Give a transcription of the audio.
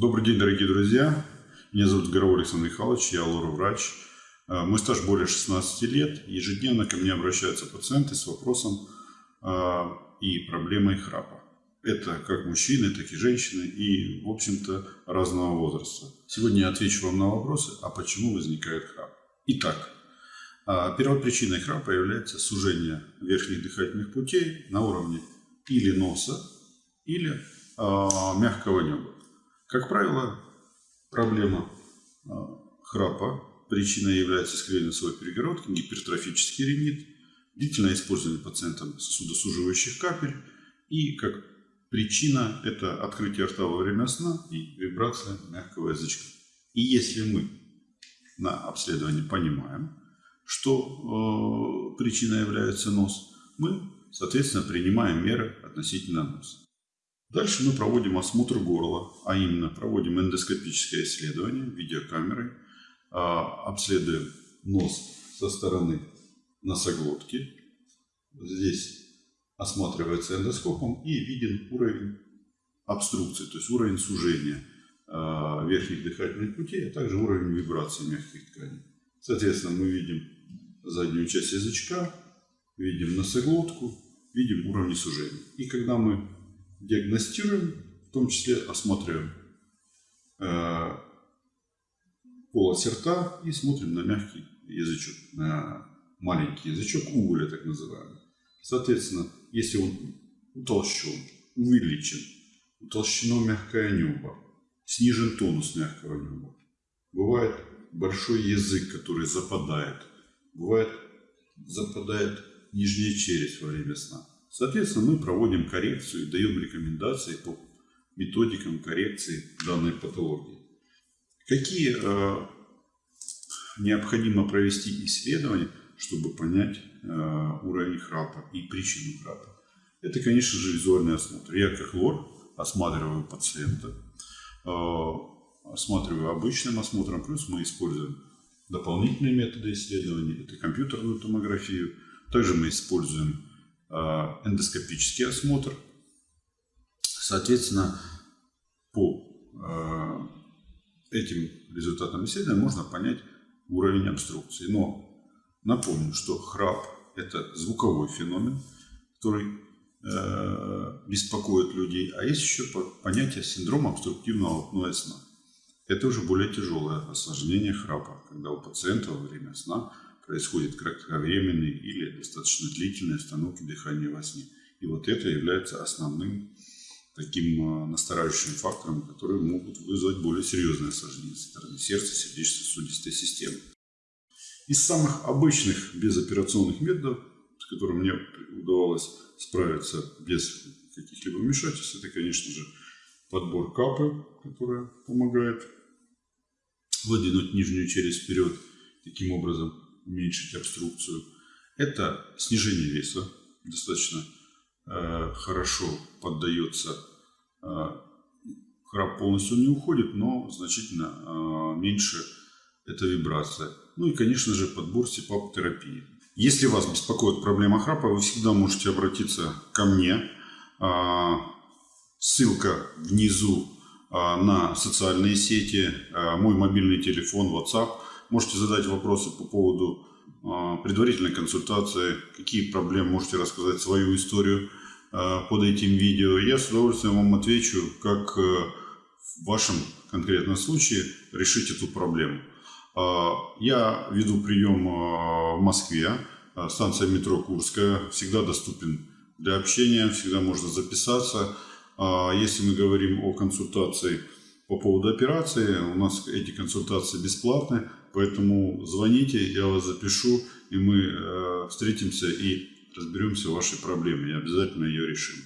Добрый день, дорогие друзья. Меня зовут Горовой Александр Михайлович, я лор-врач. Э, мой стаж более 16 лет. Ежедневно ко мне обращаются пациенты с вопросом э, и проблемой храпа. Это как мужчины, так и женщины, и, в общем-то, разного возраста. Сегодня я отвечу вам на вопросы, а почему возникает храп. Итак, э, первой причиной храпа является сужение верхних дыхательных путей на уровне или носа, или мягкого неба. Как правило, проблема а, храпа причиной является искривление своей перегородки, гипертрофический ринит, длительное использование пациентом сосудосуживающих капель и как причина это открытие рта во время сна и вибрация мягкого язычка. И если мы на обследовании понимаем, что э, причиной является нос, мы, соответственно, принимаем меры относительно носа. Дальше мы проводим осмотр горла, а именно проводим эндоскопическое исследование видеокамерой, а, обследуем нос со стороны носоглотки. Здесь осматривается эндоскопом и виден уровень обструкции, то есть уровень сужения а, верхних дыхательных путей, а также уровень вибрации мягких тканей. Соответственно, мы видим заднюю часть язычка, видим носоглотку, видим уровни сужения. И когда мы диагностируем, в том числе осматриваем э, полость рта и смотрим на мягкий язычок, на маленький язычок угля так называемый. Соответственно, если он утолщен, увеличен, утолщено мягкое небо, снижен тонус мягкого неба, бывает большой язык, который западает, бывает западает нижняя челюсть во время сна. Соответственно, мы проводим коррекцию и даем рекомендации по методикам коррекции данной патологии. Какие э, необходимо провести исследования, чтобы понять э, уровень храпа и причину храпа? Это, конечно же, визуальный осмотр. Я как лор осматриваю пациента, э, осматриваю обычным осмотром, плюс мы используем дополнительные методы исследования, это компьютерную томографию. Также мы используем эндоскопический осмотр. Соответственно, по э, этим результатам исследования можно понять уровень обструкции. Но напомню, что храп – это звуковой феномен, который э, беспокоит людей. А есть еще понятие синдрома обструктивного апноэ сна. Это уже более тяжелое осложнение храпа, когда у пациента во время сна происходит кратковременные или достаточно длительные остановки дыхания во сне. И вот это является основным таким а, настораживающим фактором, которые могут вызвать более серьезные осложнения со стороны сердца, сердечно-сосудистой системы. Из самых обычных безоперационных методов, с которыми мне удавалось справиться без каких-либо вмешательств, это, конечно же, подбор капы, которая помогает выдвинуть нижнюю челюсть вперед, таким образом уменьшить обструкцию. Это снижение веса, достаточно э, хорошо поддается. Э, храп полностью не уходит, но значительно э, меньше это вибрация. Ну и, конечно же, подбор СИПАП-терапии. Если вас беспокоит проблема храпа, вы всегда можете обратиться ко мне. Э, ссылка внизу э, на социальные сети, э, мой мобильный телефон, WhatsApp – Можете задать вопросы по поводу а, предварительной консультации, какие проблемы, можете рассказать свою историю а, под этим видео. Я с удовольствием вам отвечу, как э, в вашем конкретном случае решить эту проблему. А, я веду прием в Москве, станция метро Курская, всегда доступен для общения, всегда можно записаться. Если мы говорим о консультации по поводу операции, у нас эти консультации бесплатны. Поэтому звоните, я вас запишу, и мы э, встретимся и разберемся в вашей проблеме, и обязательно ее решим.